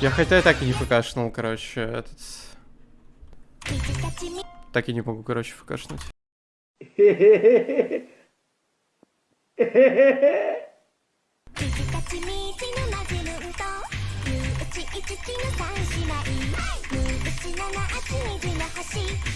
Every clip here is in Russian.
Я хотя и так и не фкшнул, короче, этот... Так и не могу, короче, фкшнуть.「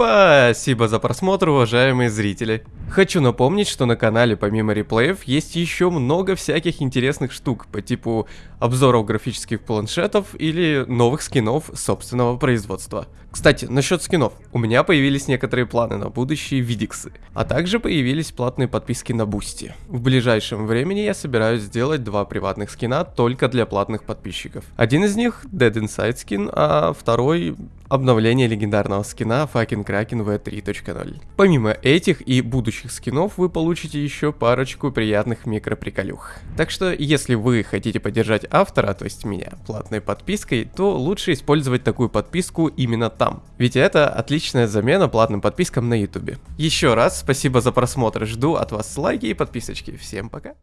Спасибо за просмотр, уважаемые зрители. Хочу напомнить, что на канале помимо реплеев есть еще много всяких интересных штук по типу обзоров графических планшетов или новых скинов собственного производства. Кстати, насчет скинов. У меня появились некоторые планы на будущие видиксы, а также появились платные подписки на Boosty. В ближайшем времени я собираюсь сделать два приватных скина только для платных подписчиков. Один из них Dead Inside скин, а второй обновление легендарного скина Fucking Kraken V3.0. Помимо этих и будущих скинов вы получите еще парочку приятных микроприколюх. Так что если вы хотите поддержать автора, то есть меня, платной подпиской, то лучше использовать такую подписку именно там. Ведь это отличная замена платным подпискам на ютубе. Еще раз спасибо за просмотр, жду от вас лайки и подписочки. Всем пока!